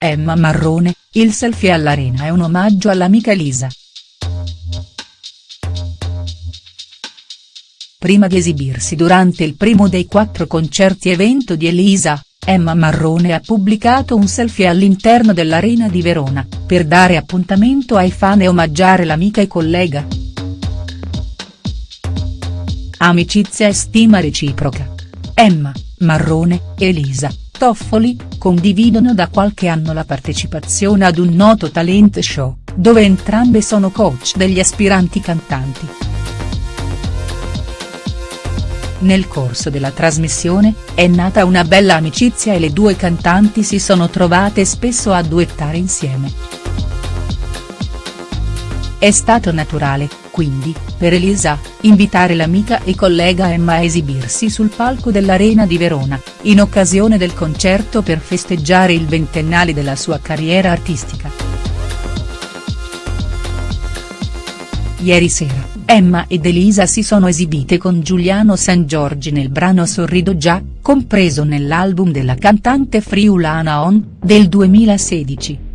Emma Marrone, il selfie all'Arena è un omaggio all'amica Elisa. Prima di esibirsi durante il primo dei quattro concerti evento di Elisa, Emma Marrone ha pubblicato un selfie all'interno dell'Arena di Verona, per dare appuntamento ai fan e omaggiare l'amica e collega. Amicizia e stima reciproca. Emma, Marrone, Elisa, Toffoli, condividono da qualche anno la partecipazione ad un noto talent show, dove entrambe sono coach degli aspiranti cantanti. Nel corso della trasmissione, è nata una bella amicizia e le due cantanti si sono trovate spesso a duettare insieme. È stato naturale, quindi, per Elisa, invitare l'amica e collega Emma a esibirsi sul palco dell'Arena di Verona, in occasione del concerto per festeggiare il ventennale della sua carriera artistica. Ieri sera, Emma ed Elisa si sono esibite con Giuliano San Giorgi nel brano Sorrido già, compreso nell'album della cantante friulana On, del 2016.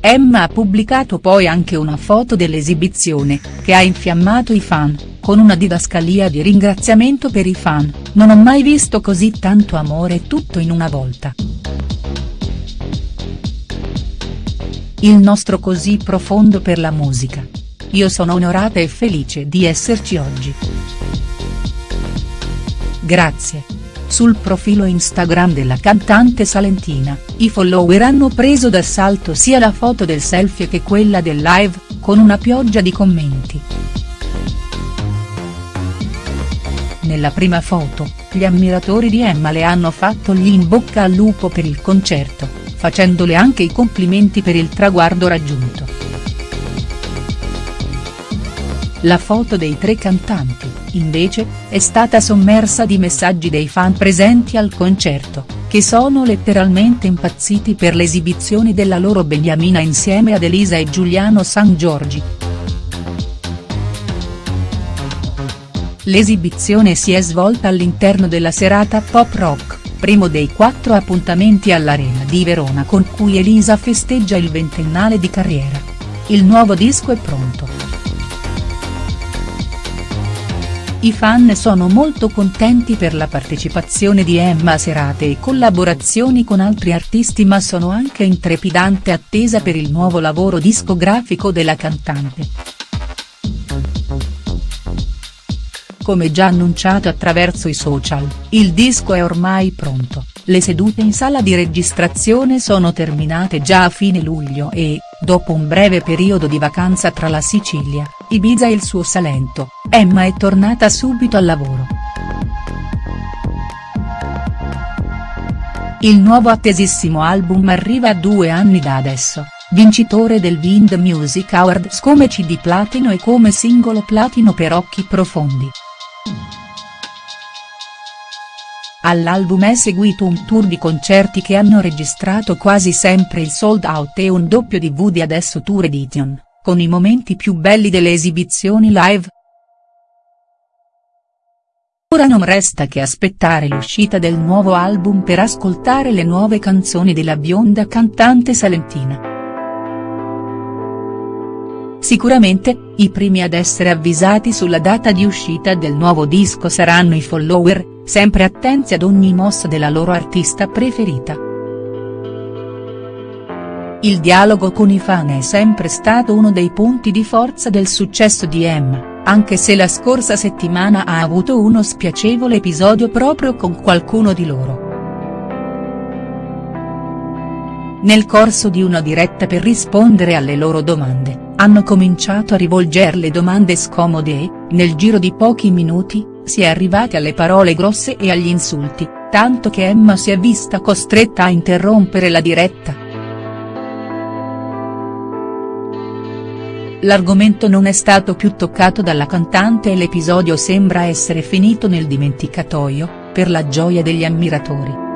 Emma ha pubblicato poi anche una foto dell'esibizione, che ha infiammato i fan, con una didascalia di ringraziamento per i fan, non ho mai visto così tanto amore tutto in una volta. il nostro così profondo per la musica. Io sono onorata e felice di esserci oggi. Grazie. Sul profilo Instagram della cantante salentina, i follower hanno preso d'assalto sia la foto del selfie che quella del live, con una pioggia di commenti. Nella prima foto, gli ammiratori di Emma le hanno fatto gli in bocca al lupo per il concerto facendole anche i complimenti per il traguardo raggiunto. La foto dei tre cantanti, invece, è stata sommersa di messaggi dei fan presenti al concerto, che sono letteralmente impazziti per l'esibizione della loro beniamina insieme ad Elisa e Giuliano San Giorgi. L'esibizione si è svolta all'interno della serata pop rock primo dei quattro appuntamenti all'Arena di Verona con cui Elisa festeggia il ventennale di carriera. Il nuovo disco è pronto. I fan sono molto contenti per la partecipazione di Emma a serate e collaborazioni con altri artisti ma sono anche in trepidante attesa per il nuovo lavoro discografico della cantante. Come già annunciato attraverso i social, il disco è ormai pronto, le sedute in sala di registrazione sono terminate già a fine luglio e, dopo un breve periodo di vacanza tra la Sicilia, Ibiza e il suo Salento, Emma è tornata subito al lavoro. Il nuovo attesissimo album arriva a due anni da adesso, vincitore del Wind Music Awards come CD platino e come singolo platino per Occhi Profondi. All'album è seguito un tour di concerti che hanno registrato quasi sempre il sold out e un doppio DVD adesso tour edition, con i momenti più belli delle esibizioni live. Ora non resta che aspettare l'uscita del nuovo album per ascoltare le nuove canzoni della bionda cantante salentina. Sicuramente, i primi ad essere avvisati sulla data di uscita del nuovo disco saranno i follower, sempre attenti ad ogni mossa della loro artista preferita. Il dialogo con i fan è sempre stato uno dei punti di forza del successo di Emma, anche se la scorsa settimana ha avuto uno spiacevole episodio proprio con qualcuno di loro. Nel corso di una diretta per rispondere alle loro domande, hanno cominciato a rivolgerle domande scomode e, nel giro di pochi minuti, si è arrivati alle parole grosse e agli insulti, tanto che Emma si è vista costretta a interrompere la diretta. L'argomento non è stato più toccato dalla cantante e l'episodio sembra essere finito nel dimenticatoio, per la gioia degli ammiratori.